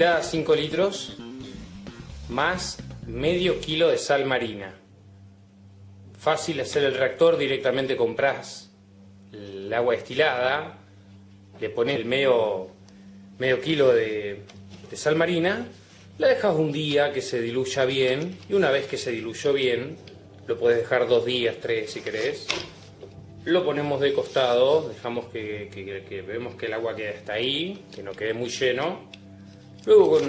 Agua destilada 5 litros más medio kilo de sal marina. Fácil hacer el reactor, directamente compras el agua destilada, le pones el medio, medio kilo de, de sal marina, la dejas un día que se diluya bien y una vez que se diluyó bien, lo puedes dejar dos días, tres si querés, lo ponemos de costado, dejamos que, que, vemos que el agua queda hasta ahí, que no quede muy lleno. Luego con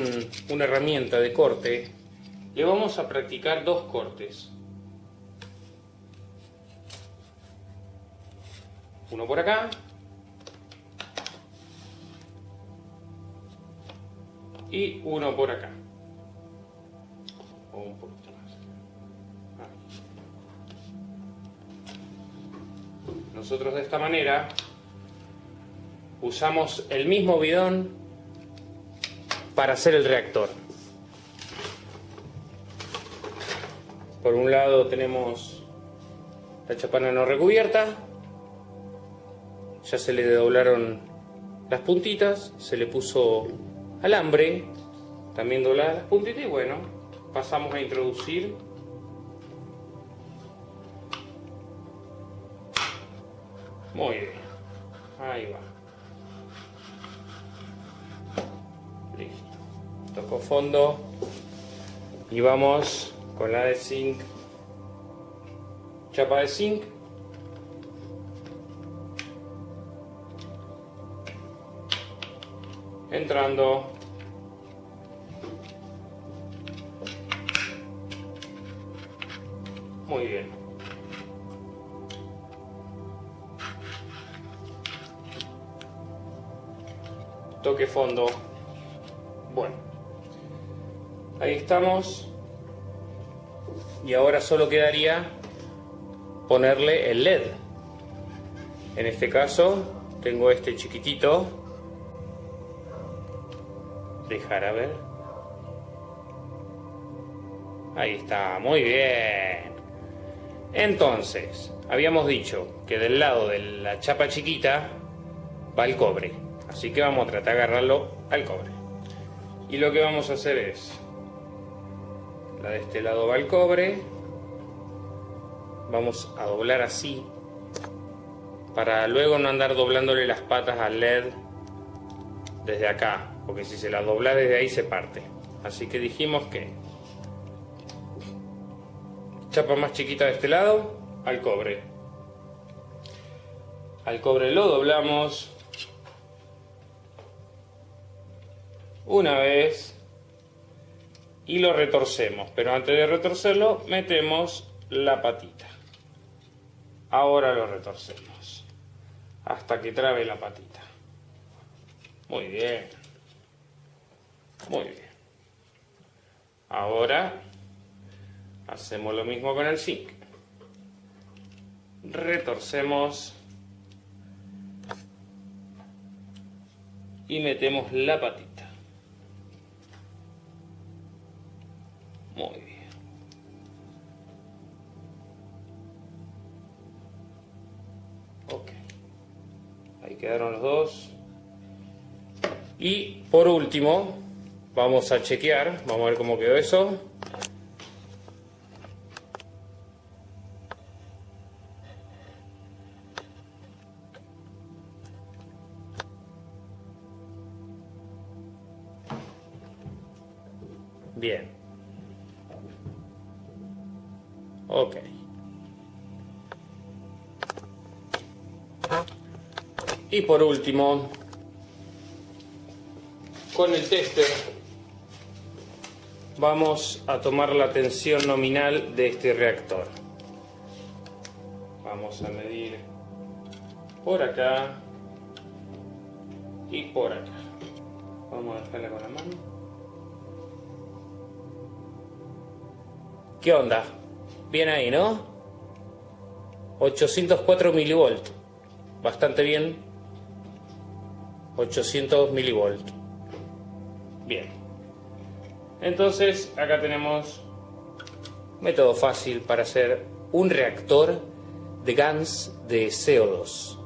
una herramienta de corte le vamos a practicar dos cortes. Uno por acá. Y uno por acá. un poquito más. Nosotros de esta manera usamos el mismo bidón para hacer el reactor. Por un lado tenemos la chapana no recubierta, ya se le doblaron las puntitas, se le puso alambre, también dobladas las puntitas y bueno, pasamos a introducir Muy bien. Ahí va. Fondo. Y vamos con la de zinc. Chapa de zinc. Entrando. Muy bien. toque fondo. Ahí estamos. Y ahora solo quedaría ponerle el LED. En este caso tengo este chiquitito. Dejar a ver. Ahí está, muy bien. Entonces, habíamos dicho que del lado de la chapa chiquita va el cobre. Así que vamos a tratar de agarrarlo al cobre. Y lo que vamos a hacer es, la de este lado va al cobre, vamos a doblar así, para luego no andar doblándole las patas al LED desde acá, porque si se la dobla desde ahí se parte. Así que dijimos que chapa más chiquita de este lado, al cobre. Al cobre lo doblamos, una vez y lo retorcemos. Pero antes de retorcerlo, metemos la patita. Ahora lo retorcemos. Hasta que trabe la patita. Muy bien. Muy bien. Ahora hacemos lo mismo con el zinc. Retorcemos y metemos la patita. Quedaron los dos. Y por último, vamos a chequear, vamos a ver cómo quedó eso. Y por último, con el tester vamos a tomar la tensión nominal de este reactor. Vamos a medir por acá y por acá. Vamos a dejarla con la mano. ¿Qué onda? Bien ahí, ¿no? 804 milivolt. Bastante bien. 800 milivolt. Bien. Entonces, acá tenemos método fácil para hacer un reactor de GANS de CO2.